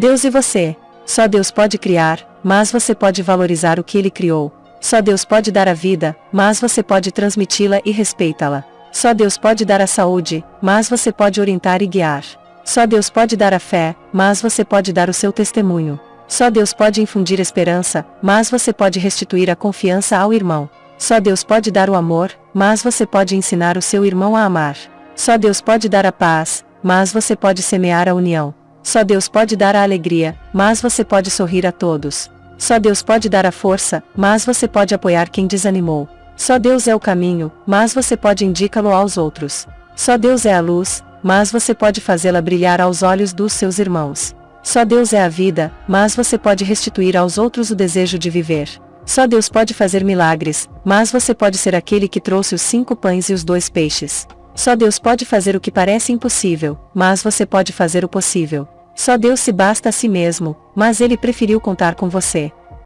Deus e você. Só Deus pode criar, mas você pode valorizar o que ele criou. Só Deus pode dar a vida, mas você pode transmiti-la e respeitá-la. Só Deus pode dar a saúde, mas você pode orientar e guiar. Só Deus pode dar a fé, mas você pode dar o seu testemunho. Só Deus pode infundir esperança, mas você pode restituir a confiança ao irmão. Só Deus pode dar o amor, mas você pode ensinar o seu irmão a amar. Só Deus pode dar a paz, mas você pode semear a união. Só Deus pode dar a alegria, mas você pode sorrir a todos. Só Deus pode dar a força, mas você pode apoiar quem desanimou. Só Deus é o caminho, mas você pode indicá-lo aos outros. Só Deus é a luz, mas você pode fazê-la brilhar aos olhos dos seus irmãos. Só Deus é a vida, mas você pode restituir aos outros o desejo de viver. Só Deus pode fazer milagres, mas você pode ser aquele que trouxe os cinco pães e os dois peixes. Só Deus pode fazer o que parece impossível, mas você pode fazer o possível. Só Deus se basta a si mesmo, mas ele preferiu contar com você.